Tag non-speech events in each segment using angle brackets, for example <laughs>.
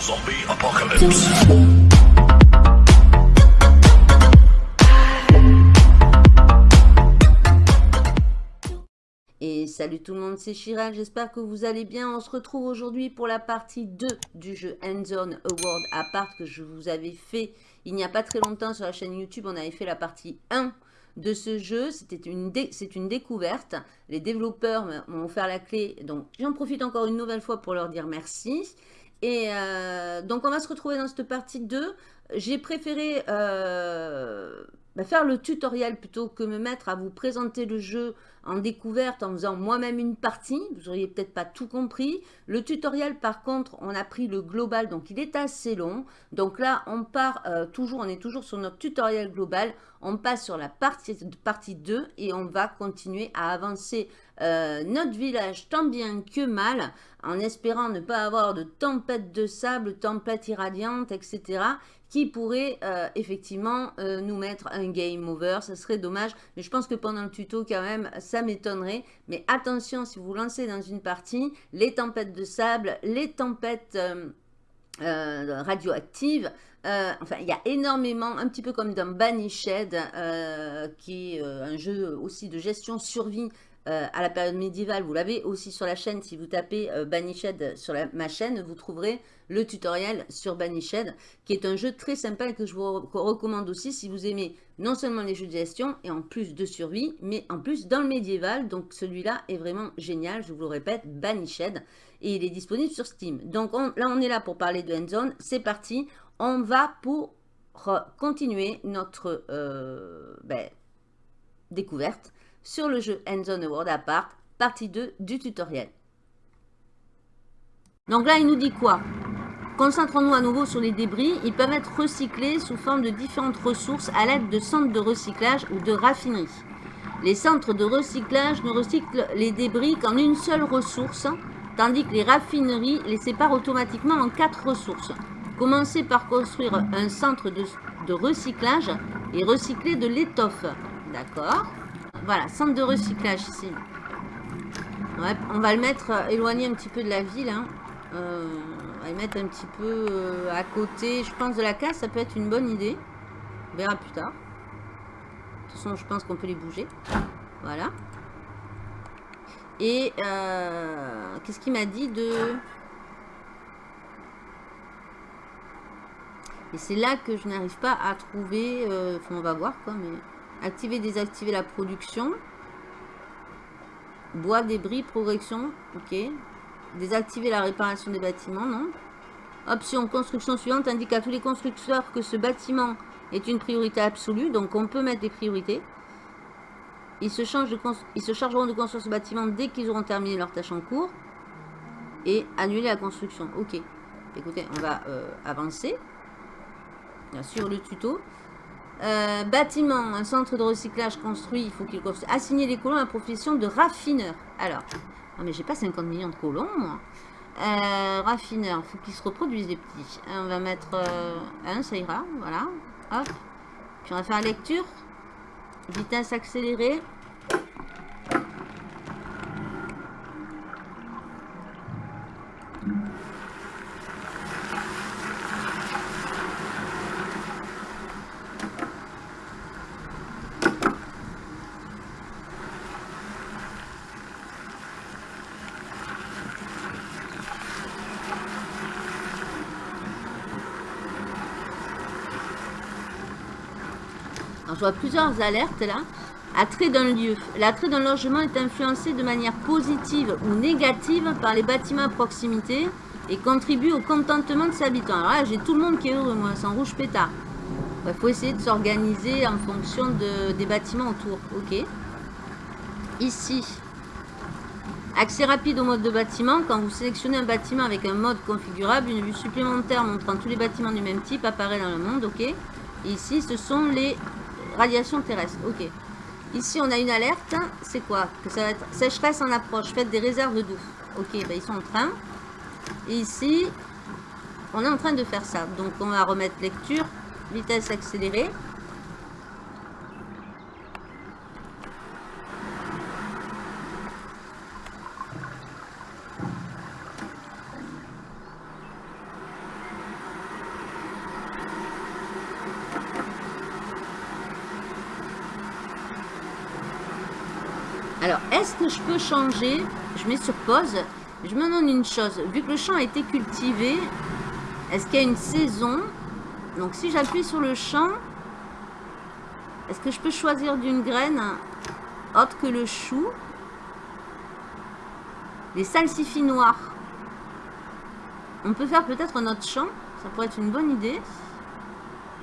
Zombie Apocalypse. Et salut tout le monde, c'est Chiral, j'espère que vous allez bien. On se retrouve aujourd'hui pour la partie 2 du jeu Endzone Award Apart que je vous avais fait il n'y a pas très longtemps sur la chaîne YouTube. On avait fait la partie 1 de ce jeu. C'est une, une découverte. Les développeurs m'ont offert la clé, donc j'en profite encore une nouvelle fois pour leur dire merci. Et euh, donc on va se retrouver dans cette partie 2. J'ai préféré euh, bah, faire le tutoriel plutôt que me mettre à vous présenter le jeu en découverte en faisant moi-même une partie. Vous n'auriez peut-être pas tout compris. Le tutoriel, par contre, on a pris le global, donc il est assez long. Donc là, on part euh, toujours, on est toujours sur notre tutoriel global. On passe sur la partie, partie 2 et on va continuer à avancer euh, notre village tant bien que mal, en espérant ne pas avoir de tempête de sable, tempête irradiante, etc qui pourrait euh, effectivement euh, nous mettre un game over. Ça serait dommage, mais je pense que pendant le tuto, quand même, ça m'étonnerait. Mais attention, si vous lancez dans une partie, les tempêtes de sable, les tempêtes euh, radioactives, enfin, il y a énormément, un petit peu comme dans Banished, qui est un jeu aussi de gestion survie euh, à la période médiévale. Vous l'avez aussi sur la chaîne. Si vous tapez euh, Banished sur ma chaîne, vous trouverez le tutoriel sur Banished, qui est un jeu très sympa et que je vous recommande aussi si vous aimez non seulement les jeux de gestion et en plus de survie, mais en plus dans le médiéval. Donc celui-là est vraiment génial, je vous le répète, Banished. Et il est disponible sur Steam. Donc là, on est là pour parler de Endzone. C'est parti. On va pour continuer notre euh, ben, découverte sur le jeu Endzone World Apart, partie 2 du tutoriel. Donc là, il nous dit quoi? Concentrons-nous à nouveau sur les débris. Ils peuvent être recyclés sous forme de différentes ressources à l'aide de centres de recyclage ou de raffineries. Les centres de recyclage ne recyclent les débris qu'en une seule ressource, tandis que les raffineries les séparent automatiquement en quatre ressources. Commencez par construire un centre de, de recyclage et recycler de l'étoffe. D'accord? Voilà, centre de recyclage ici. on va le mettre euh, éloigné un petit peu de la ville. Hein. Euh, on va le mettre un petit peu euh, à côté. Je pense de la case, ça peut être une bonne idée. On verra plus tard. De toute façon, je pense qu'on peut les bouger. Voilà. Et qu'est-ce qu'il m'a dit de... Et c'est là que je n'arrive pas à trouver... Enfin, on va voir quoi, mais... Activer, désactiver la production. Bois, débris, progression. Ok. Désactiver la réparation des bâtiments, non. Option construction suivante indique à tous les constructeurs que ce bâtiment est une priorité absolue. Donc on peut mettre des priorités. Ils se, chargeront de construire ce bâtiment dès qu'ils auront terminé leur tâche en cours. Et annuler la construction. Ok. Écoutez, on va euh, avancer. Bien sûr, le tuto. Bâtiment, un centre de recyclage construit, il faut qu'il assigner les colons à la profession de raffineur. Alors, non mais j'ai pas 50 millions de colons, moi. Euh, raffineur, il faut qu'ils se reproduisent les petits. On va mettre euh, un, ça ira, voilà. Hop. Puis on va faire lecture. Vitesse accélérée. Je vois plusieurs alertes là. Attrait d'un lieu. L'attrait d'un logement est influencé de manière positive ou négative par les bâtiments à proximité et contribue au contentement de ses habitants. Alors là, j'ai tout le monde qui est heureux, moi, sans rouge pétard. Il faut essayer de s'organiser en fonction de, des bâtiments autour. Ok? Ici, accès rapide au mode de bâtiment. Quand vous sélectionnez un bâtiment avec un mode configurable, une vue supplémentaire montrant tous les bâtiments du même type apparaît dans le monde. Ok? ici, ce sont les Radiation terrestre, ok. Ici, on a une alerte. C'est quoi Que ça va être sécheresse en approche. Faites des réserves d'eau. Ok, bah, ils sont en train. Et ici, on est en train de faire ça. Donc, on va remettre lecture. Vitesse accélérée. Alors, est-ce que je peux changer Je mets sur pause. Je me demande une chose. Vu que le champ a été cultivé, est-ce qu'il y a une saison? Donc, si j'appuie sur le champ, est-ce que je peux choisir d'une graine autre que le chou? Les salsifis noirs. On peut faire peut-être un autre champ. Ça pourrait être une bonne idée.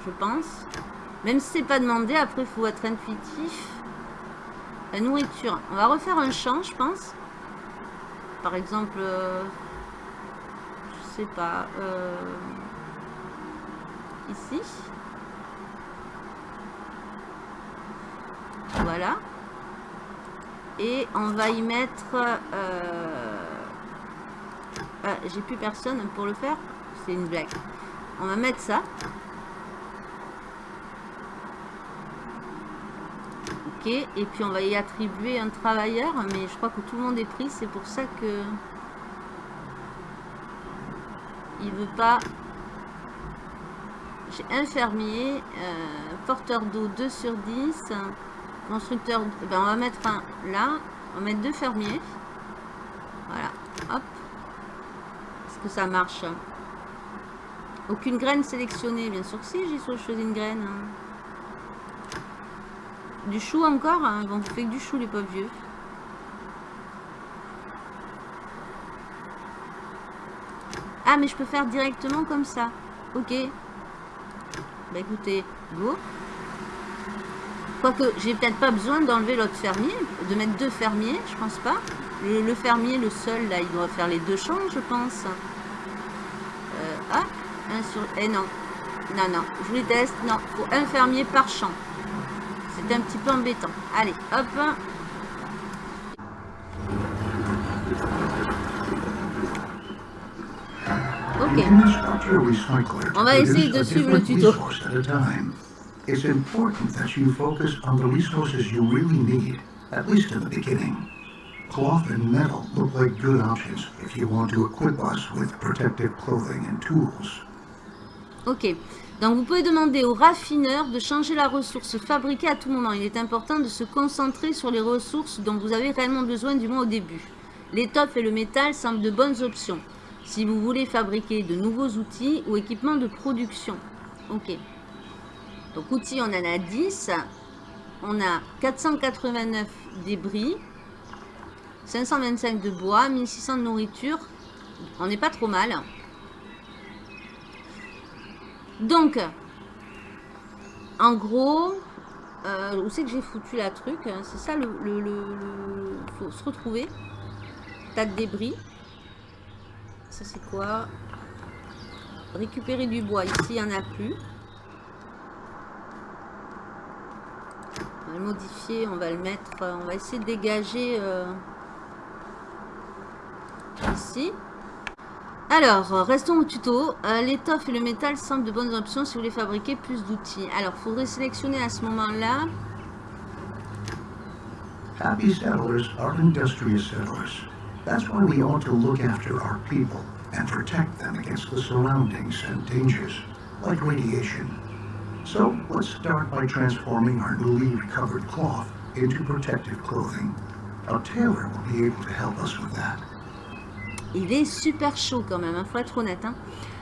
Je pense. Même si c'est pas demandé, après il faut être intuitif. La nourriture. On va refaire un champ, je pense. Par exemple, euh, je sais pas, euh, ici. Voilà. Et on va y mettre... Euh, ah, j'ai plus personne pour le faire. C'est une blague. On va mettre ça. Et puis on va y attribuer un travailleur. Mais je crois que tout le monde est pris. C'est pour ça que... Il veut pas... J'ai un porteur d'eau 2 sur 10. Constructeur, ben on va mettre un là. On va mettre deux fermiers. Voilà. Hop. Est-ce que ça marche? Aucune graine sélectionnée. Bien sûr que si, j'ai choisi une graine. Hein. Du chou encore hein. Bon, vous fait que du chou, les pauvres vieux. Ah, mais je peux faire directement comme ça. Ok. Bah écoutez, go. Quoique, j'ai peut-être pas besoin d'enlever l'autre fermier, de mettre deux fermiers, je pense pas. Le, fermier, le seul, là, il doit faire les deux champs, je pense. Euh, ah, un sur... Eh non, non, non, je les teste. Non, faut un fermier par champ. C'est un petit peu embêtant. Allez, hop. Ok. On va essayer de suivre le tuto. It's important that you focus on the resources you really need, at least in the beginning. Cloth and metal look like good options if you want to equip us with protective clothing and tools. Ok. Donc vous pouvez demander au raffineur de changer la ressource fabriquée à tout moment. Il est important de se concentrer sur les ressources dont vous avez réellement besoin du moins au début. L'étoffe et le métal semblent de bonnes options si vous voulez fabriquer de nouveaux outils ou équipements de production. Ok. Donc outils, on en a 10. On a 489 débris. 525 de bois, 1600 de nourriture. On n'est pas trop mal. Donc, en gros, euh, où c'est que j'ai foutu la truc C'est ça le, le, faut se retrouver. Tas de débris. Ça c'est quoi? Récupérer du bois. Ici, il n'y en a plus. On va le modifier, on va le mettre, on va essayer de dégager euh, ici. Alors, restons au tuto. Euh, l'étoffe et le métal semblent de bonnes options si vous voulez fabriquer plus d'outils. Alors, il faudrait sélectionner à ce moment-là. Happy settlers are industrious settlers. That's why we ought to look after our people and protect them against the surroundings and dangers, like radiation, So let's start by transforming our newly recovered cloth into protective clothing. A tailor will be able to help us with that. Il est super chaud quand même, il hein, faut être honnête. Hein.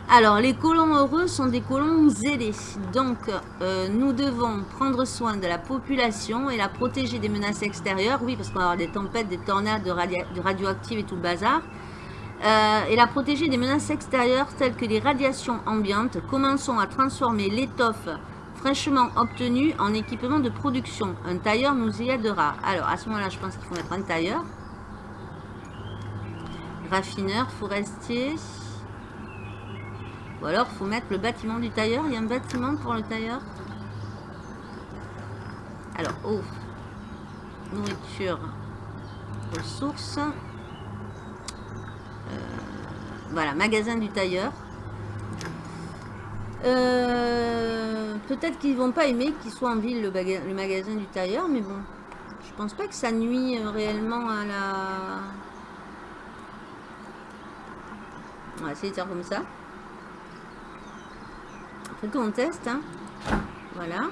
Alors, les colons heureux sont des colons zélés. Donc, euh, nous devons prendre soin de la population et la protéger des menaces extérieures. Oui, parce qu'on va avoir des tempêtes, des tornades de, radio de radioactives et tout le bazar. Euh, et la protéger des menaces extérieures telles que les radiations ambiantes. Commençons à transformer l'étoffe fraîchement obtenu en équipement de production. Un tailleur nous y aidera. Alors, à ce moment-là, je pense qu'il faut mettre un tailleur. Raffineur, forestier. Ou alors, faut mettre le bâtiment du tailleur. Il y a un bâtiment pour le tailleur Alors, eau. Nourriture. Ressources. Euh, voilà, magasin du tailleur. Euh, peut-être qu'ils vont pas aimer qu'il soit en ville le, magasin du tailleur, mais bon. Je pense pas que ça nuit euh, réellement à la... On va essayer de faire comme ça. Après tout, on teste. Hein. Voilà.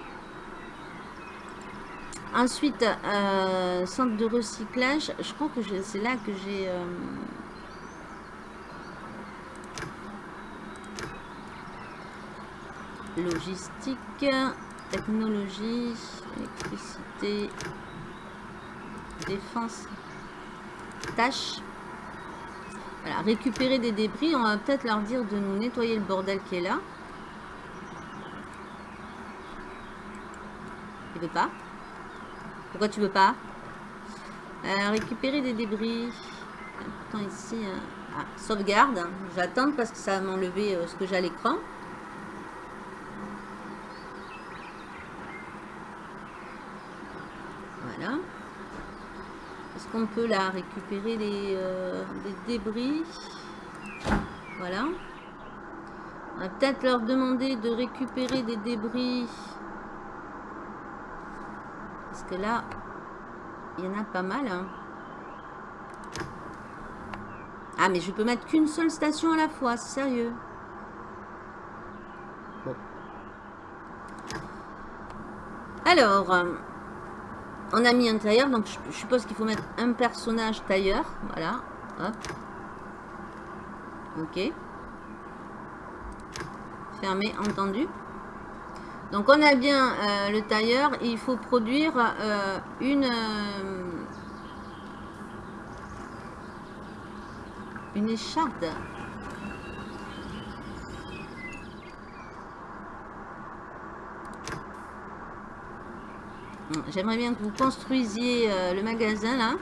Ensuite, euh, centre de recyclage. Je crois que c'est là que j'ai... Euh, logistique, technologie, électricité, défense, tâches. Voilà, récupérer des débris. On va peut-être leur dire de nous nettoyer le bordel qui est là. Il veut pas? Pourquoi tu veux pas? Euh, Récupérer des débris. Pourtant ici... Hein. Ah, sauvegarde. J'attends parce que ça va m'enlever euh, ce que j'ai à l'écran. Voilà. Est-ce qu'on peut là récupérer les, euh, débris Voilà. On va peut-être leur demander de récupérer des débris parce que là, il y en a pas mal. Hein. Ah, mais je peux mettre qu'une seule station à la fois, c'est sérieux. Bon. Alors, on a mis un tailleur, donc je, suppose qu'il faut mettre un personnage tailleur. Voilà, hop. Ok. Fermé, entendu. Donc on a bien euh, le tailleur il faut produire euh, une, euh, une écharde. J'aimerais bien que vous construisiez le magasin là.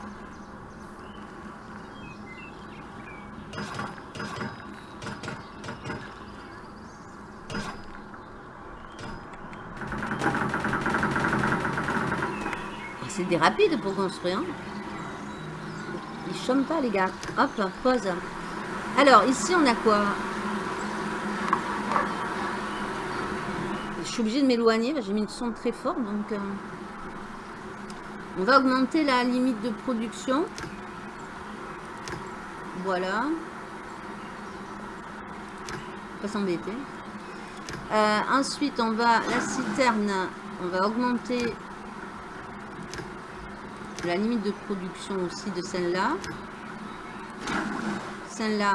c'est rapide pour construire. Hein. Ils chôment pas, les gars. Hop, pause. Alors, ici, on a quoi? Je suis obligée de m'éloigner. J'ai mis une son très fort, donc... Euh, on va augmenter la limite de production. Voilà. Pas s'embêter. Euh, ensuite, on va... La citerne, on va augmenter la limite de production aussi de celle-là. Celle-là,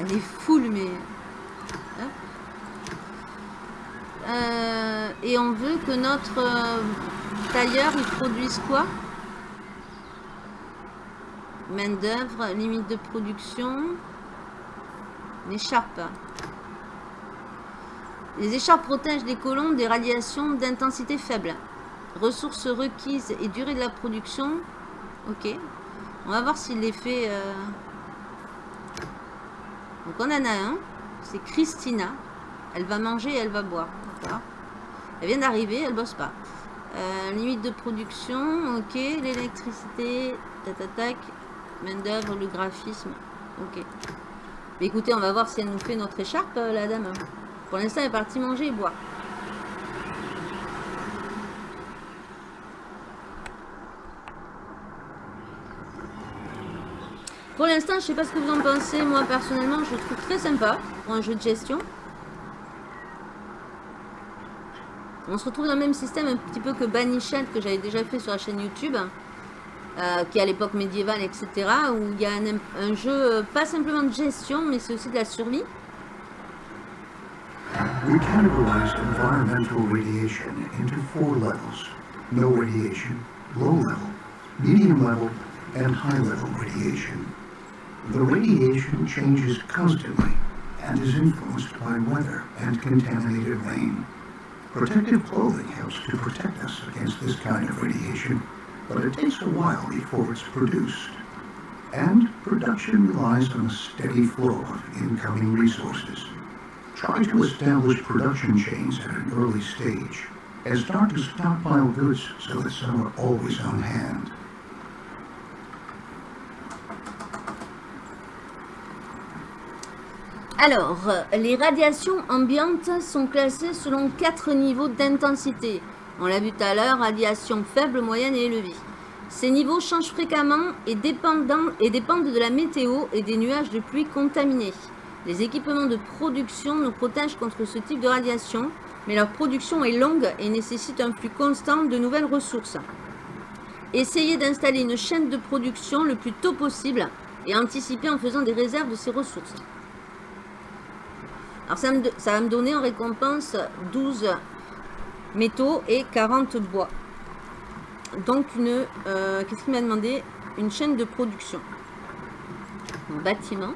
elle est full, mais... Euh, et on veut que notre euh, tailleur, il produise quoi? Main d'œuvre, limite de production, écharpe. Les écharpes protègent les colons des radiations d'intensité faible. Ressources requises et durée de la production. Ok. On va voir s'il les fait... Euh, donc on en a un. C'est Christina. Elle va manger et elle va boire. Elle vient d'arriver, elle bosse pas. Euh, limite de production. Ok. L'électricité. Tac, Main d'œuvre, le graphisme. Ok. Écoutez, on va voir si elle nous fait notre écharpe, euh, la dame. Pour l'instant, elle est partie manger et boire. Pour l'instant, je sais pas ce que vous en pensez. Moi, personnellement, je trouve très sympa pour un jeu de gestion. On se retrouve dans le même système un petit peu que Banished que j'avais déjà fait sur la chaîne YouTube. Euh, qui est à l'époque médiévale, etc. Où il y a un, jeu, euh, pas simplement de gestion, mais c'est aussi de la survie. We categorized environmental radiation into four levels. No radiation, low level, medium level, and high level radiation. The radiation changes constantly and is influenced by weather and contaminated rain. Protective clothing helps to protect us against this kind of radiation, but it takes a while before it's produced. And production relies on a steady flow of incoming resources. Try to establish production chains at an early stage, and start to stockpile goods so that some are always on hand. Alors, les radiations ambiantes sont classées selon quatre niveaux d'intensité. On l'a vu tout à l'heure, radiation faible, moyenne et élevée. Ces niveaux changent fréquemment et dépendent, de la météo et des nuages de pluie contaminés. Les équipements de production nous protègent contre ce type de radiation. mais leur production est longue et nécessite un flux constant de nouvelles ressources. Essayez d'installer une chaîne de production le plus tôt possible et anticiper en faisant des réserves de ces ressources. Alors ça, me, ça va me donner en récompense 12 métaux et 40 bois. Donc une, euh, qu'est-ce qu'il m'a demandé? Une chaîne de production. Un bâtiment.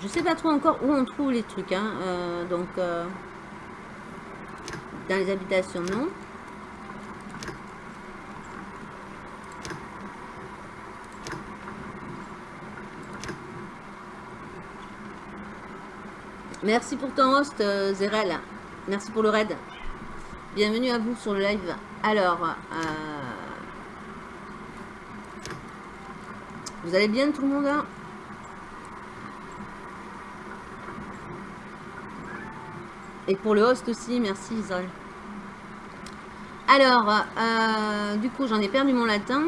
Je sais pas trop encore où on trouve les trucs. Hein. Euh, donc, euh, dans les habitations, non. Merci pour ton host, euh, Zerel. Merci pour le raid. Bienvenue à vous sur le live. Alors, euh, vous allez bien tout le monde hein? Et pour le host aussi, merci Isol. Alors, euh, du coup, j'en ai perdu mon latin.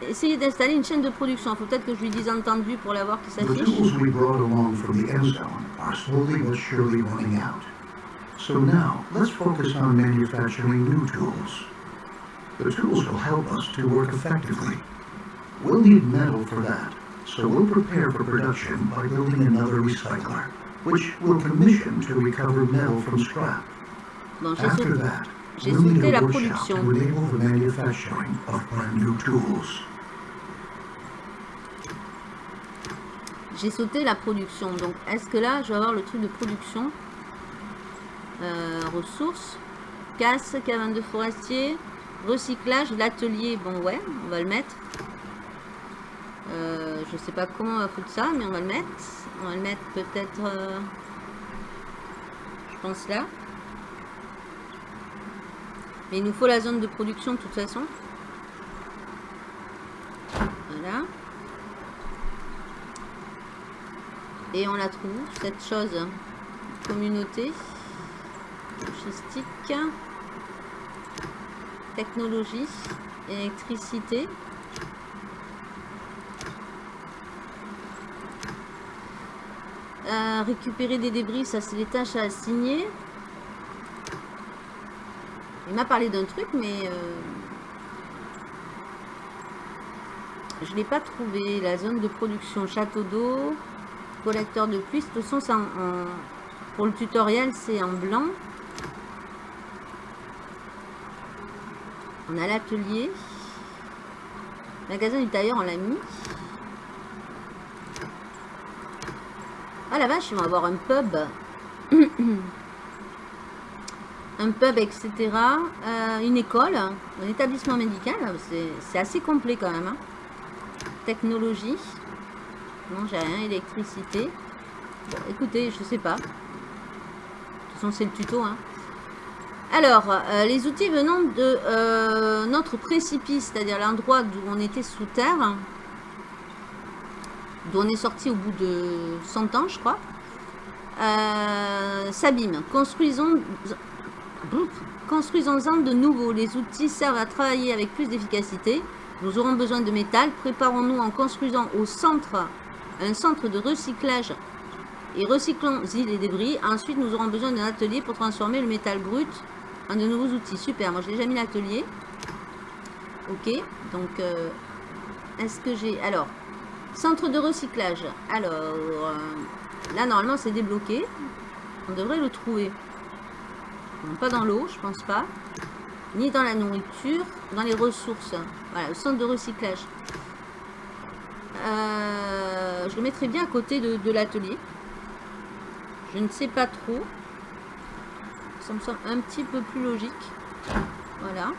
Essayez d'installer une chaîne de production. Il faut peut-être que je lui dise entendu pour l'avoir qui The s'affiche. Tools we brought along from the end zone are slowly but surely running out. So now, let's focus on manufacturing new tools. The tools will help us to work effectively. We'll need metal for that, so we'll prepare for production by building another recycler, which we'll commission to recover metal from scrap. After that, we'll need a workshop to enable the manufacturing of brand new tools. J'ai sauté la production. Donc, est-ce que là, je vais avoir le truc de production? Euh, Ressources. Casse, cabane de forestier. Recyclage, l'atelier. Bon, ouais, on va le mettre. Euh, je sais pas comment on va foutre ça, mais on va le mettre. On va le mettre peut-être... euh, je pense là. Mais il nous faut la zone de production de toute façon. Voilà. Et on la trouve, cette chose. Communauté. Logistique. Technologie. Électricité. Euh, récupérer des débris, ça c'est les tâches à assigner. Il m'a parlé d'un truc, mais euh, je l'ai pas trouvé. La zone de production, château d'eau, collecteur de pluie. De toute façon, pour le tutoriel, c'est en blanc. On a l'atelier. Magasin du tailleur, on l'a mis. Ah la vache, ils vont avoir un pub. <coughs> un pub, etc. Euh, une école, un établissement médical. C'est- C'est assez complet quand même. hein. Technologie. Non, j'ai rien. Électricité. Écoutez, je sais pas. De toute façon, c'est le tuto. Hein. Alors, euh, les outils venant de euh, notre précipice, c'est-à-dire l'endroit d'où on était sous terre, d'où on est sorti au bout de 100 ans, je crois, euh, s'abîment. Construisons, construisons-en de nouveaux. Les outils servent à travailler avec plus d'efficacité. Nous aurons besoin de métal. Préparons-nous en construisant au centre un centre de recyclage et recyclons-y les débris. Ensuite, nous aurons besoin d'un atelier pour transformer le métal brut en de nouveaux outils. Super, moi j'ai déjà mis l'atelier. Ok, donc euh, est-ce que j'ai... Alors, centre de recyclage. Alors, euh, là normalement c'est débloqué. On devrait le trouver. Pas dans l'eau, je pense pas. Ni dans la nourriture, dans les ressources. Voilà, le centre de recyclage. Euh, je le mettrai bien à côté de, l'atelier. Je ne sais pas trop. Ça me semble un petit peu plus logique. Voilà.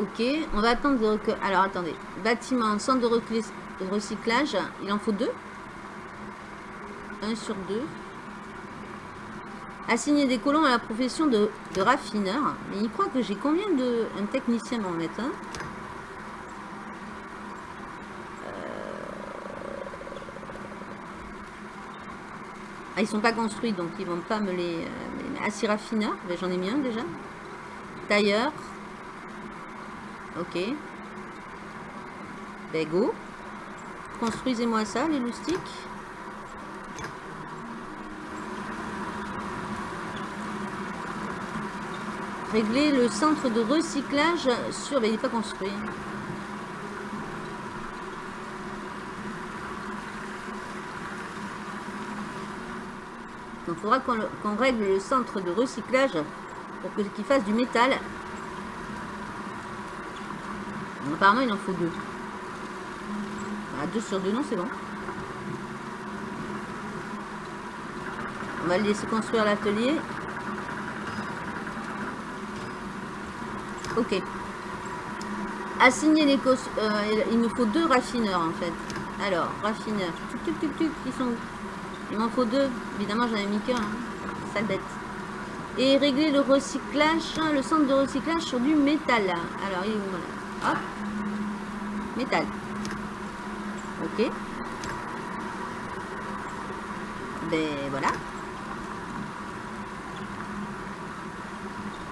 Ok, on va attendre de. Alors attendez. Bâtiment, centre de recyclage. Il en faut deux. Un sur deux. Assigner des colons à la profession de, raffineur. Mais il croit que j'ai combien de... Un technicien m'en mettre un. Ah, ils sont pas construits, donc ils vont pas me les... euh, mettre. Ah, ben, j'en ai mis un déjà. Tailleur. Ok. Ben, go. construisez-moi ça, les loustiques. Régler le centre de recyclage sur... Mais il n'est pas construit. Il faudra qu'on règle le centre de recyclage pour qu'il fasse du métal. apparemment il en faut deux. Ah, deux sur deux, non c'est bon. On va le laisser construire l'atelier. Ok. Assigner les cos... Euh, il me faut deux raffineurs en fait. Alors, raffineurs. Tuc, tuc, tuc, ils sont où? Il m'en faut deux. Évidemment, j'en ai mis qu'un. Hein. Sale bête. Et régler le recyclage, le centre de recyclage sur du métal. Alors, il est où Hop. Métal. Ok. Ben voilà.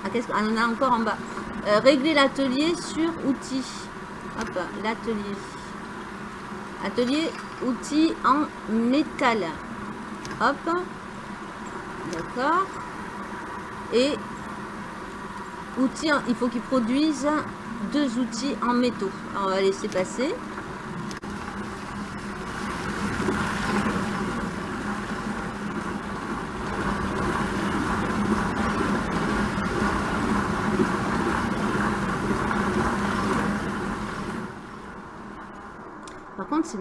Ah, qu'est-ce qu'on a encore en bas euh, régler l'atelier sur outils. Hop, l'atelier. Atelier, outils en métal. Hop. D'accord. Et outils, il faut qu'ils produisent deux outils en métaux. on va laisser passer. c'est...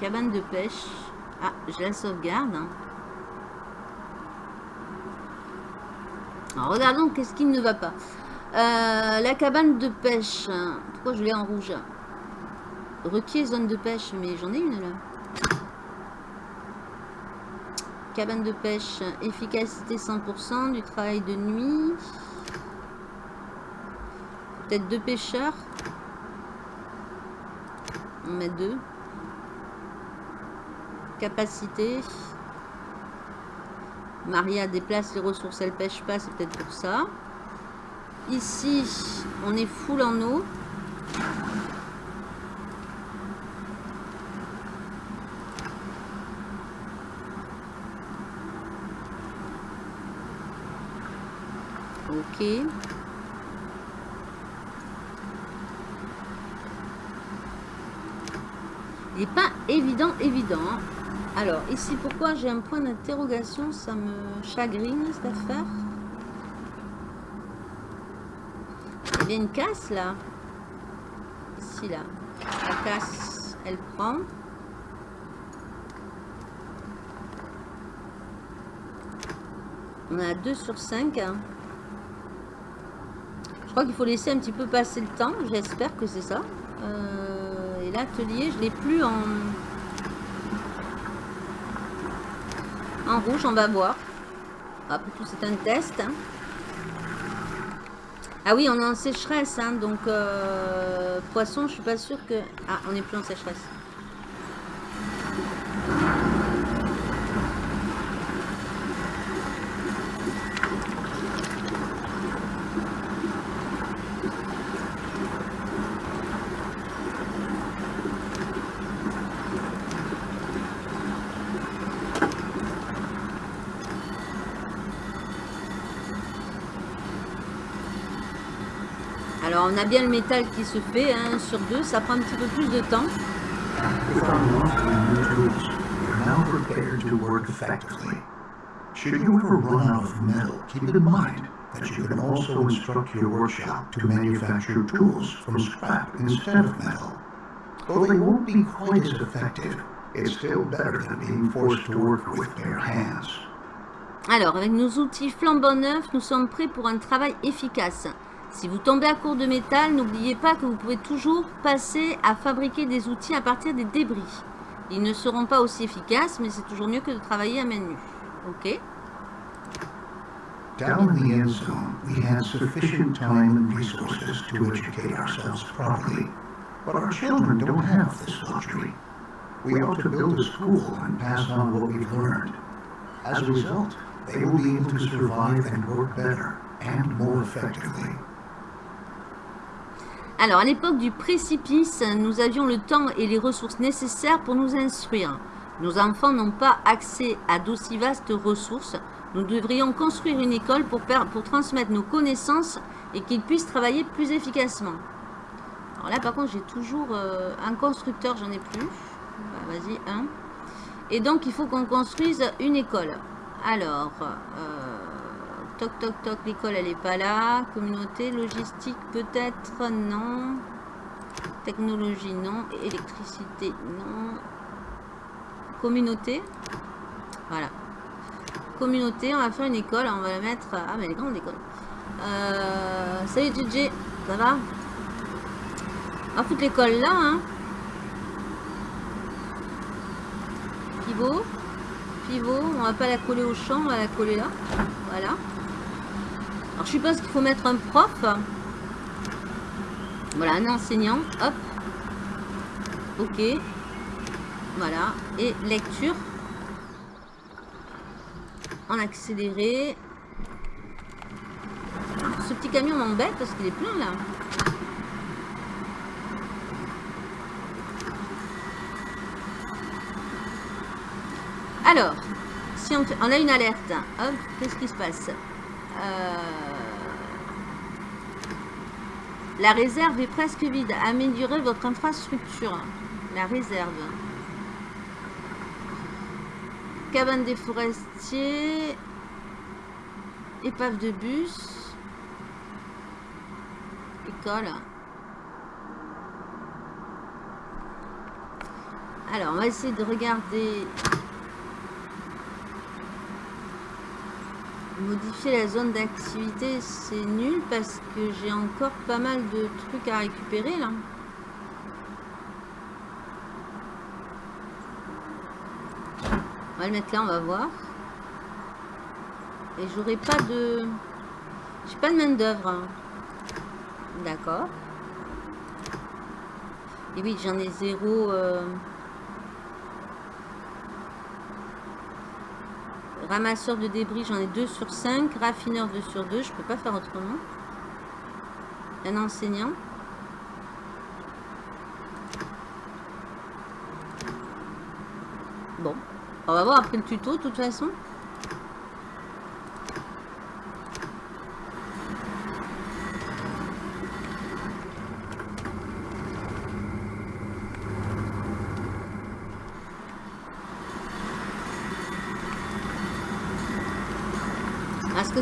Cabane de pêche. Ah, je la sauvegarde. Hein. Regardons qu'est-ce qui ne va pas. Euh, la cabane de pêche. Pourquoi je l'ai en rouge? Requier zone de pêche, mais j'en ai une là. Cabane de pêche, efficacité 100%, du travail de nuit. Peut-être deux pêcheurs. On met deux. Capacité. Maria déplace les ressources, elle pêche pas, c'est peut-être pour ça. Ici, on est full en eau. Ok. Il n'est pas évident, évident. Hein. Alors, ici, pourquoi j'ai un point d'interrogation Ça me chagrine, cette affaire? Il y a une casse, là. Ici, là. La casse, elle prend. On a 2 sur 5. Hein. Je crois qu'il faut laisser un petit peu passer le temps. J'espère que c'est ça. Euh l'atelier, je l'ai plus en... Rouge, on va voir. Après tout, c'est un test. Ah oui, on est en sécheresse, hein, donc euh, poisson, je suis pas sûr que... Ah, on est plus en sécheresse. On a bien le métal qui se fait, hein, sur deux, ça prend un petit peu plus de temps. Should you ever run out of metal, keep in mind that you can also instruct your workshop to manufacture tools from scrap instead of metal. Though they won't be quite as effective, it's still better than being forced to work with bare hands. Alors, avec nos outils flambant neufs, nous sommes prêts pour un travail efficace. Si vous tombez à court de métal, n'oubliez pas que vous pouvez toujours passer à fabriquer des outils à partir des débris. Ils ne seront pas aussi efficaces, mais c'est toujours mieux que de travailler à main nue. Ok? Down in the end zone, we had sufficient time and resources to educate ourselves properly. But our children don't have this luxury. We ought to build a school and pass on what we've learned. As a result, they will be able to survive and work better and more effectively. Alors, à l'époque du précipice, nous avions le temps et les ressources nécessaires pour nous instruire. Nos enfants n'ont pas accès à d'aussi vastes ressources. Nous devrions construire une école pour, transmettre nos connaissances et qu'ils puissent travailler plus efficacement. Alors là, par contre, j'ai toujours euh, un constructeur, j'en ai plus. Bah, Vas-y, un. Et donc, il faut qu'on construise une école. Alors, euh, toc, toc, toc, l'école, elle n'est pas là. Communauté, logistique, peut-être, non. Technologie, non. Électricité, non. Communauté. Voilà. Communauté, on va faire une école. On va la mettre... Ah, mais elle est grande, l'école. Euh, salut, DJ. Ça va? On va foutre l'école là, hein. Pivot. Pivot. On va pas la coller au champ, on va la coller là. Voilà. Alors, je suppose qu'il faut mettre un prof. Voilà, un enseignant. Hop. Ok. Voilà. Et lecture. En accéléré. Ce petit camion m'embête parce qu'il est plein là. Alors, si on, on, a une alerte, hop, qu'est-ce qui se passe? Euh, La réserve est presque vide. Améliorez votre infrastructure. La réserve. Cabane des forestiers. Épave de bus. École. Alors, on va essayer de regarder Modifier la zone d'activité, c'est nul parce que j'ai encore pas mal de trucs à récupérer là. On va le mettre là, on va voir. Et j'aurai pas de... J'ai pas de main d'œuvre. Hein. D'accord. Et oui, j'en ai zéro... Euh... Ramasseur de débris, j'en ai 2 sur 5. Raffineur 2 sur 2, je peux pas faire autrement. Un enseignant. Bon, on va voir après le tuto de toute façon.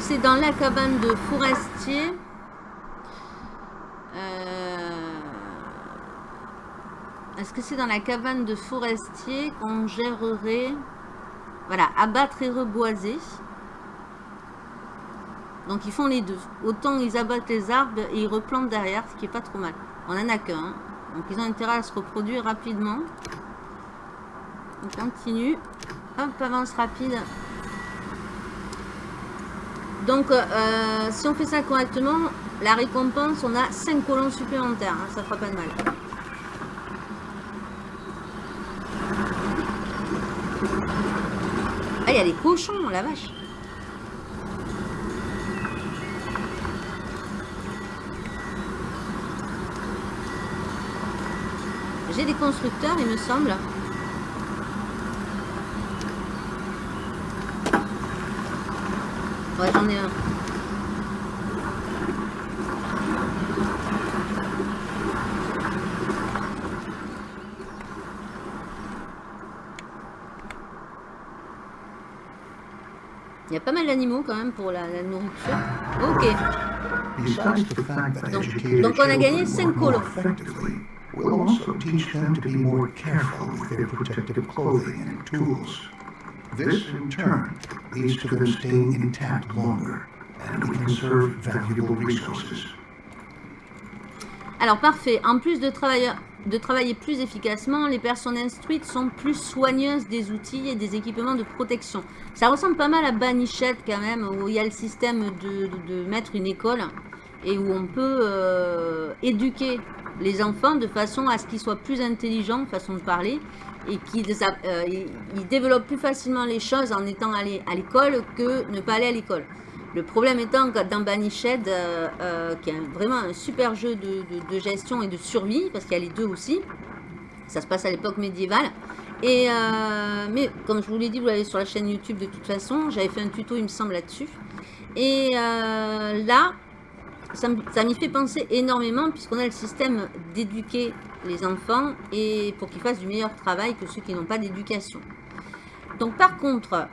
C'est dans la cabane de forestier euh, Est-ce que c'est dans la cabane de forestier qu'on gérerait Voilà, abattre et reboiser? Donc ils font les deux. Autant ils abattent les arbres et ils replantent derrière, ce qui est pas trop mal. On en a qu'un. Donc ils ont intérêt à se reproduire rapidement. On continue. Hop, avance rapide. Donc, euh, si on fait ça correctement, la récompense, on a 5 colons supplémentaires. Hein, ça fera pas de mal. Ah, il y a des cochons, la vache. J'ai des constructeurs, il me semble. Ouais, j'en ai un. Il y a pas mal d'animaux quand même pour la, la nourriture. Ok. Donc, donc on a gagné 5 colons. We'll also teach them to be more careful with their protective clothing and tools. This, in turn, leads to them staying intact longer, and we conserve valuable resources. Alors parfait, en plus de travailler, de travailler plus efficacement, les personnes instruites sont plus soigneuses des outils et des équipements de protection. Ça ressemble pas mal à Banichette quand même, où il y a le système de, de, de mettre une école et où on peut euh, éduquer les enfants de façon à ce qu'ils soient plus intelligents, façon de parler, et qu'ils euh, ils développent plus facilement les choses en étant allés à l'école que ne pas aller à l'école. Le problème étant que dans Banished, euh, euh, qui est vraiment un super jeu de, de, gestion et de survie, parce qu'il y a les deux aussi, ça se passe à l'époque médiévale, et, euh, mais comme je vous l'ai dit, vous l'avez sur la chaîne YouTube de toute façon, j'avais fait un tuto il me semble là-dessus, et là, ça, m'y fait penser énormément, puisqu'on a le système d'éduquer les enfants, et pour qu'ils fassent du meilleur travail que ceux qui n'ont pas d'éducation. Donc par contre,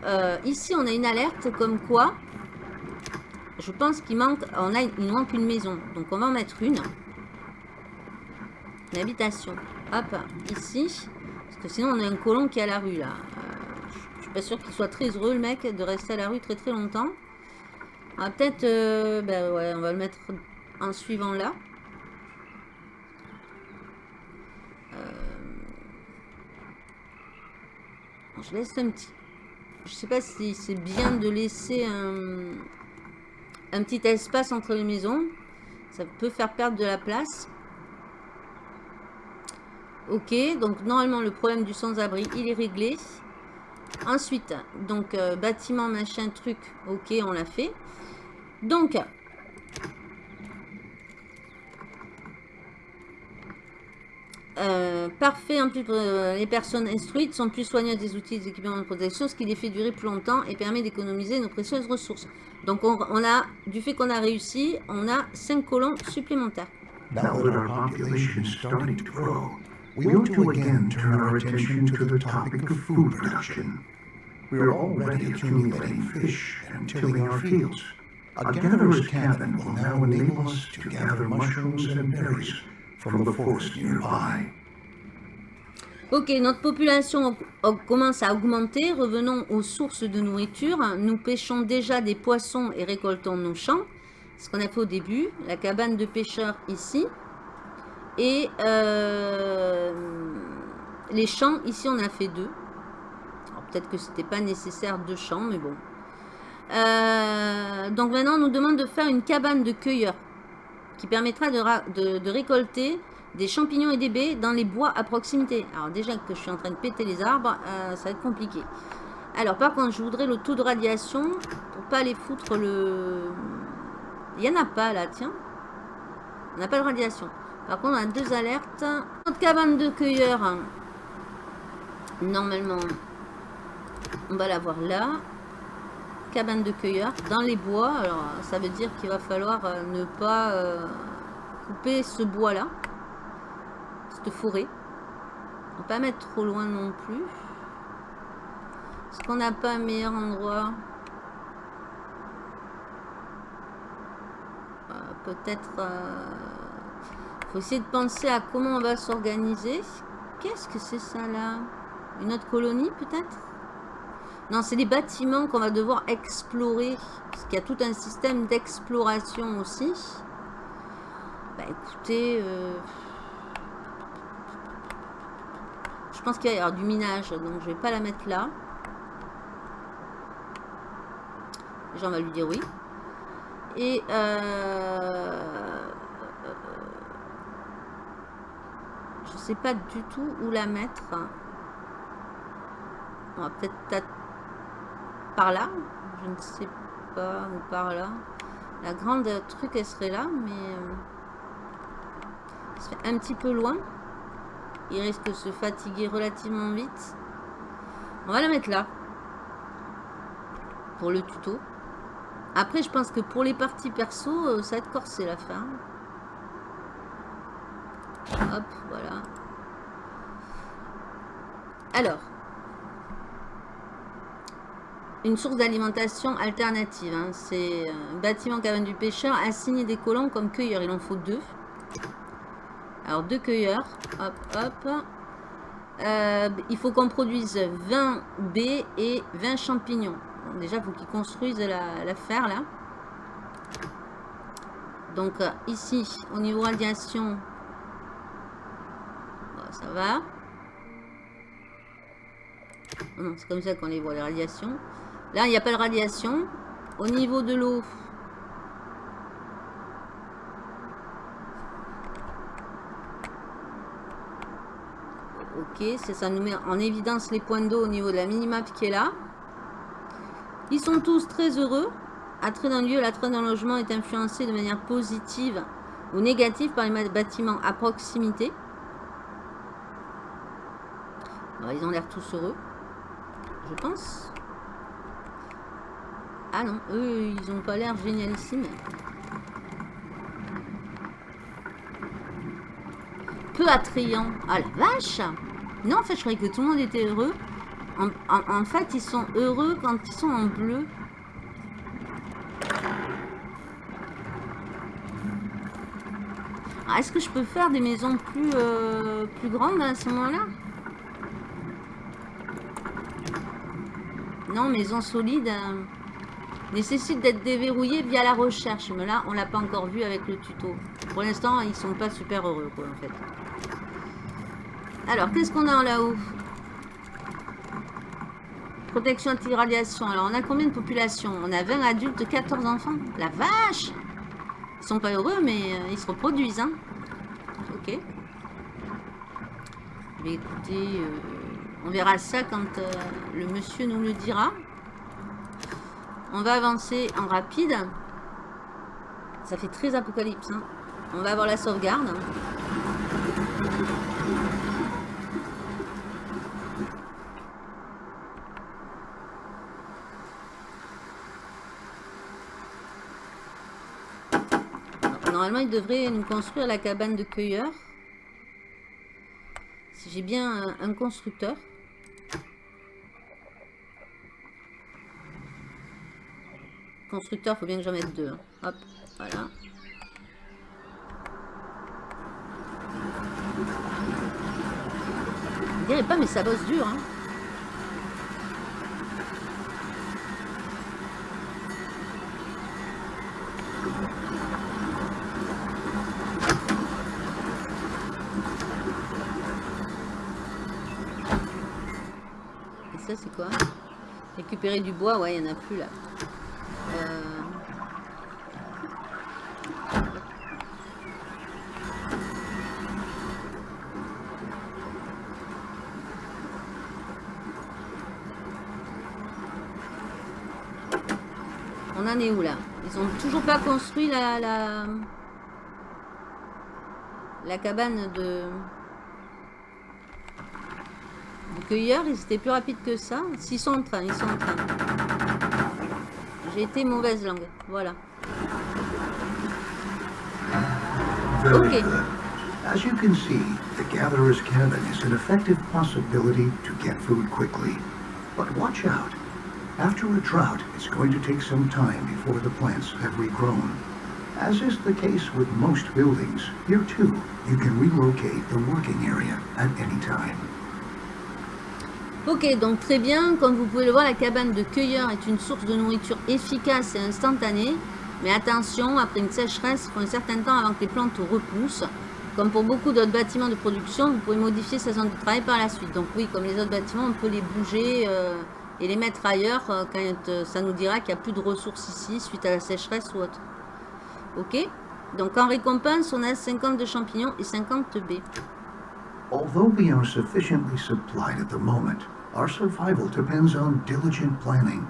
ici on a une alerte comme quoi je pense qu'il manque, on a, il manque une maison. Donc on va en mettre une. Une habitation. Hop, ici. Parce que sinon on a un colon qui est à la rue là. Euh, je suis pas sûr qu'il soit très heureux le mec de rester à la rue très très longtemps. Va peut-être, euh, ben ouais, on va le mettre en suivant là. Euh, je laisse un petit... Je sais pas si c'est bien de laisser un un petit espace entre les maisons. Ça peut faire perdre de la place. Ok, donc normalement le problème du sans-abri, il est réglé. Ensuite, donc euh, bâtiment, machin, truc, ok, on l'a fait. Donc, Euh, parfait en plus euh, les personnes instruites sont plus soigneuses des outils des équipements de protection, ce qui les fait durer plus longtemps et permet d'économiser nos précieuses ressources. Donc on, a, du fait qu'on a réussi, on a 5 colons supplémentaires. We ought to again turn our attention to the topic of food production. We are already accumulating fish and tilling our fields. A gatherer's cabin will now enable us to gather mushrooms and berries Ok, notre population commence à augmenter. Revenons aux sources de nourriture. Nous pêchons déjà des poissons et récoltons nos champs. Ce qu'on a fait au début. La cabane de pêcheurs ici. Et euh, les champs, ici on a fait deux. Peut-être que c'était pas nécessaire deux champs, mais bon. Euh, donc maintenant on nous demande de faire une cabane de cueilleurs qui permettra de, récolter des champignons et des baies dans les bois à proximité. Alors déjà que je suis en train de péter les arbres, euh, ça va être compliqué. Alors par contre, je voudrais le taux de radiation pour pas aller foutre le... Il n'y en a pas là, tiens. On n'a pas de radiation. Par contre, on a deux alertes. Notre cabane de cueilleurs, normalement, on va l'avoir là cabane de cueilleurs dans les bois. Alors, ça veut dire qu'il va falloir euh, ne pas euh, couper ce bois-là, cette forêt. On pas mettre trop loin non plus. Est-ce qu'on n'a pas un meilleur endroit? Euh, Peut-être... faut essayer de penser à comment on va s'organiser. Qu'est-ce que c'est ça là? Une autre colonie peut-être? Non, c'est des bâtiments qu'on va devoir explorer. Parce qu'il y a tout un système d'exploration aussi. Bah écoutez... Euh, je pense qu'il y a du minage, donc je vais pas la mettre là. Déjà, on va lui dire oui. Et... Euh... Je sais pas du tout où la mettre. On va peut-être par là. Je ne sais pas, ou par là. La grande truc, elle serait là, mais... Euh, un petit peu loin. Il risque de se fatiguer relativement vite. On va la mettre là. Pour le tuto. Après, je pense que pour les parties perso, euh, ça va être corsé la fin. Voilà. Alors, une source d'alimentation alternative. Hein. C'est un bâtiment cabane du pêcheur assigné des colons comme cueilleurs. Il en faut deux. Alors deux cueilleurs. Hop, hop. Euh, il faut qu'on produise 20 baies et 20 champignons. déjà, il faut qu'ils construisent la, la là. Donc euh, ici, au niveau radiation, ça va. Non, c'est comme ça qu'on les voit, les radiations. Là, il n'y a pas de radiation. Au niveau de l'eau, Ok, ça nous met en évidence les points d'eau au niveau de la minimap qui est là. Ils sont tous très heureux. Attrait d'un lieu, l'attrait d'un logement est influencé de manière positive ou négative par les bâtiments à proximité. Ils ont l'air tous heureux, je pense. Ah non, eux, ils ont pas l'air génialissimes. Peu attrayant. Ah la vache Non, en fait, je croyais que tout le monde était heureux. En, fait, ils sont heureux quand ils sont en bleu. Ah, est-ce que je peux faire des maisons plus, euh, plus grandes à ce moment-là? Non, maisons solides euh, nécessite d'être déverrouillées via la recherche. Mais là, on l'a pas encore vu avec le tuto. Pour l'instant, ils sont pas super heureux, quoi, en fait. Alors, qu'est-ce qu'on a en là-haut? Protection anti-radiation. Alors, on a combien de population On a 20 adultes, 14 enfants. La vache Ils sont pas heureux, mais euh, ils se reproduisent. Hein. Ok. Mais écoutez, euh, on verra ça quand euh, le monsieur nous le dira. On va avancer en rapide. Ça fait très apocalypse. Hein. On va avoir la sauvegarde. Normalement, il devrait nous construire la cabane de cueilleur. Si j'ai bien un, constructeur. Constructeur, faut bien que j'en mette deux. Hein. Hop, voilà. Je dirais pas, mais ça bosse dur. Hein. c'est quoi? Récupérer du bois, ouais, il n'y en a plus là. Euh. On en est où là Ils ont toujours pas construit la, la, la cabane de cueilleurs, ils étaient plus rapides que ça. S'ils sont en train, ils sont en train. J'ai été mauvaise langue. Voilà. Ok. As you can see, the gatherer's cabin is an effective possibility to get food quickly. But watch out. After a drought, it's going to take some time before the plants have regrown. As is the case with most buildings, here too, you can relocate the working area at any time. Ok, donc très bien. Comme vous pouvez le voir, la cabane de cueilleur est une source de nourriture efficace et instantanée. Mais attention, après une sécheresse, il faut un certain temps avant que les plantes repoussent. Comme pour beaucoup d'autres bâtiments de production, vous pouvez modifier sa zone de travail par la suite. Donc oui, comme les autres bâtiments, on peut les bouger euh, et les mettre ailleurs euh, quand euh, ça nous dira qu'il n'y a plus de ressources ici suite à la sécheresse ou autre. Ok? Donc en récompense, on a 50 de champignons et 50 baies. Although we are sufficiently supplied at the moment, our survival depends on diligent planning.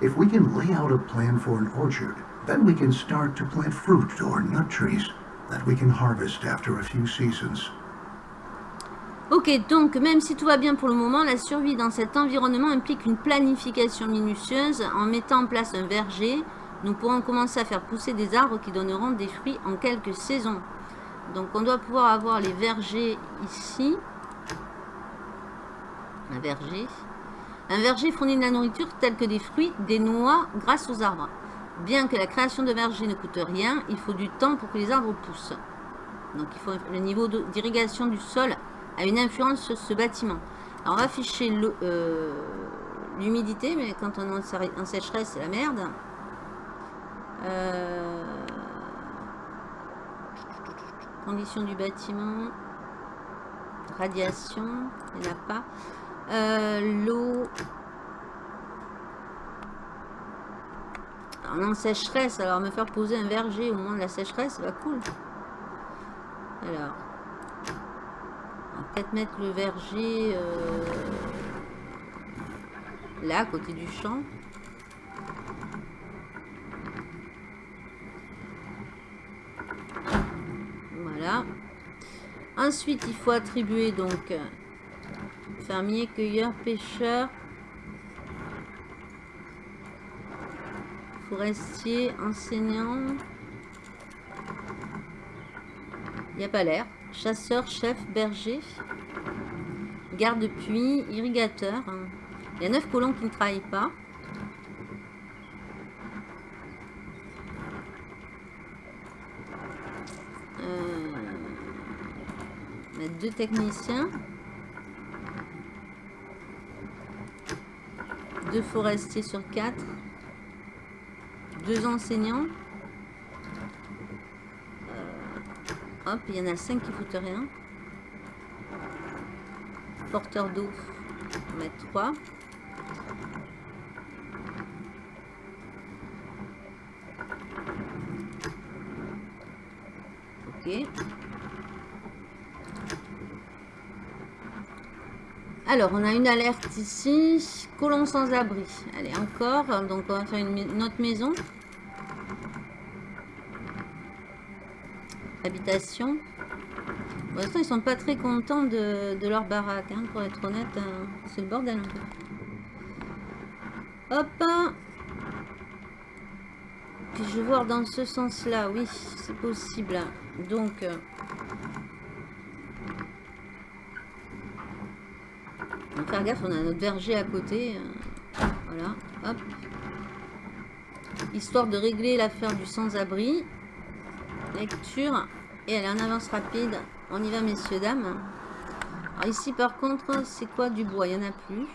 If we can lay out a plan for an orchard, then we can start to plant fruit or nut trees that we can harvest after a few seasons. Ok, donc même si tout va bien pour le moment, la survie dans cet environnement implique une planification minutieuse. En mettant en place un verger, nous pourrons commencer à faire pousser des arbres qui donneront des fruits en quelques saisons. Donc on doit pouvoir avoir les vergers ici. Un verger. Un verger fournit de la nourriture telle que des fruits, des noix grâce aux arbres. Bien que la création de vergers ne coûte rien, il faut du temps pour que les arbres poussent. Donc il faut le niveau d'irrigation du sol a une influence sur ce bâtiment. Alors on va afficher euh, l'humidité, mais quand on est en sécheresse, c'est la merde. Euh, Conditions du bâtiment. Radiation. Il n'y en a pas. Euh, l'eau. En sécheresse, alors me faire poser un verger au moins de la sécheresse, va cool. Alors. Peut-être mettre le verger euh, là, à côté du champ. Voilà. Ensuite, il faut attribuer donc fermier, cueilleur, pêcheur, forestier, enseignant. Il n'y a pas l'air. Chasseur, chef, berger garde-puits, irrigateur. Il y a neuf colons qui ne travaillent pas. Euh, on a deux techniciens. Deux forestiers sur quatre. Deux enseignants. Euh, hop, il y en a cinq qui foutent rien. Porteur d'eau, on mettre trois. Ok. Alors, on a une alerte ici. Colon sans abri. Allez, encore. Donc, on va faire une, autre maison. Habitation. Pour l'instant, ils sont pas très contents de, leur baraque. Hein, pour être honnête, hein. c'est le bordel Hop Puis je vais voir dans ce sens-là. Oui, c'est possible. Donc... Euh, faire gaffe, on a notre verger à côté. Euh, voilà, hop. Histoire de régler l'affaire du sans-abri. Lecture. Et elle est en avance rapide. On y va, messieurs, dames. Ici, par contre, c'est quoi du bois? Il n'y en a plus.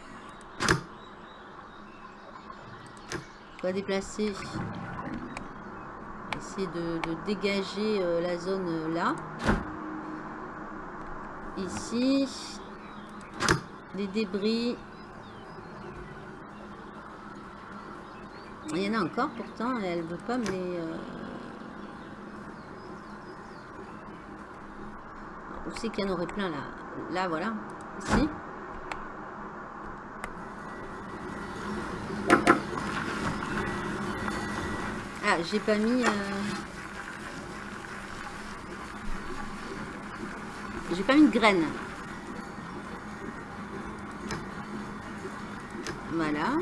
On va déplacer. Essayer de, dégager euh, la zone euh, là. Ici, des débris. Il y en a encore pourtant, elle veut pas les... Euh, c'est qu'il y en aurait plein là Là, voilà. Ici. Ah, j'ai pas mis... Euh, j'ai pas mis de graines. Voilà.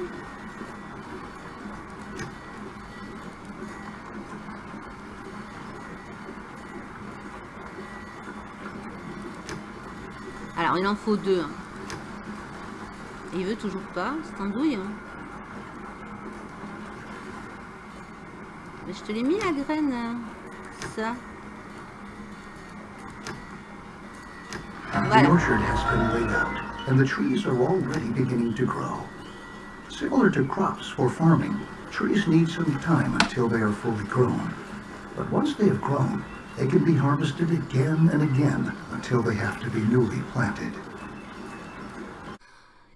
Il en faut deux. Hein. Il veut toujours pas. C'est douille. Hein. Mais je te l'ai mis la graine. Hein. Ça. Voilà. The orchard has been laid out, and the trees are already beginning to grow. Similar to crops for farming, trees need some time until they are fully grown. But once they have grown, they can be harvested again and again until they have to be newly planted.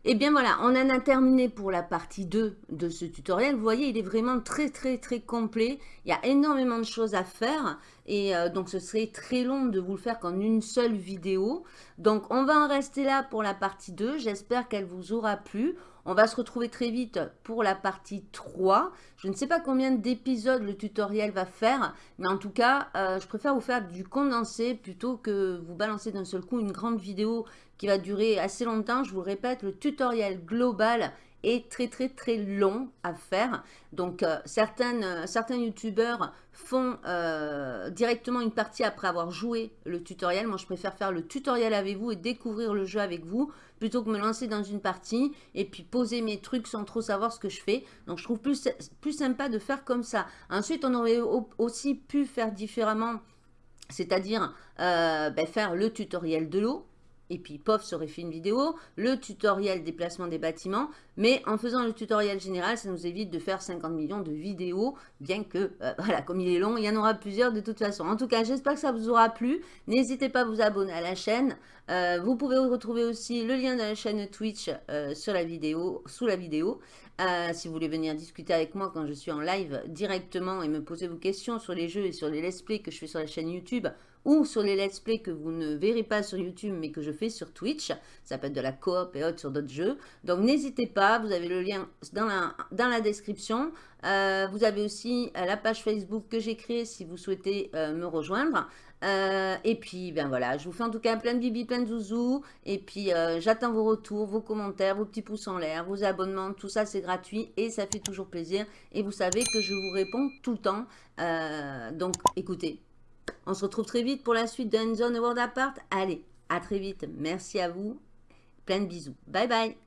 Et eh bien voilà, on en a terminé pour la partie 2 de ce tutoriel. Vous voyez, il est vraiment très très très complet. Il y a énormément de choses à faire. Et euh, donc ce serait très long de vous le faire qu'en une seule vidéo. Donc on va en rester là pour la partie 2. J'espère qu'elle vous aura plu. On va se retrouver très vite pour la partie 3. Je ne sais pas combien d'épisodes le tutoriel va faire, mais en tout cas, euh, je préfère vous faire du condensé plutôt que vous balancer d'un seul coup une grande vidéo qui va durer assez longtemps. Je vous répète, le tutoriel global est très très très long à faire. Donc euh, euh, certains youtubeurs font euh, directement une partie après avoir joué le tutoriel. Moi je préfère faire le tutoriel avec vous et découvrir le jeu avec vous plutôt que me lancer dans une partie et puis poser mes trucs sans trop savoir ce que je fais. Donc je trouve plus, plus sympa de faire comme ça. Ensuite on aurait aussi pu faire différemment, c'est-à-dire ben, faire le tutoriel de l'eau et puis pof, ça aurait fait une vidéo, le tutoriel déplacement des bâtiments, mais en faisant le tutoriel général, ça nous évite de faire 50 millions de vidéos, bien que, euh, <laughs> voilà, comme il est long, il y en aura plusieurs de toute façon. En tout cas, j'espère que ça vous aura plu. N'hésitez pas à vous abonner à la chaîne. Euh, vous pouvez retrouver aussi le lien de la chaîne Twitch euh, la vidéo, sous la vidéo. si vous voulez venir discuter avec moi quand je suis en live directement et me poser vos questions sur les jeux et sur les let's play que je fais sur la chaîne YouTube, ou sur les let's play que vous ne verrez pas sur YouTube mais que je fais sur Twitch. Ça peut être de la coop et autres sur d'autres jeux. Donc n'hésitez pas, vous avez le lien dans la, dans la description. Euh, vous avez aussi euh, la page Facebook que j'ai créée si vous souhaitez euh, me rejoindre. et puis, ben voilà, je vous fais en tout cas plein de bibi, plein de zouzous. Et puis, j'attends vos retours, vos commentaires, vos petits pouces en l'air, vos abonnements. Tout ça, c'est gratuit et ça fait toujours plaisir. Et vous savez que je vous réponds tout le temps. donc, écoutez, on se retrouve très vite pour la suite d'un Zone World Apart. Allez, à très vite. Merci à vous. Plein de bisous. Bye bye.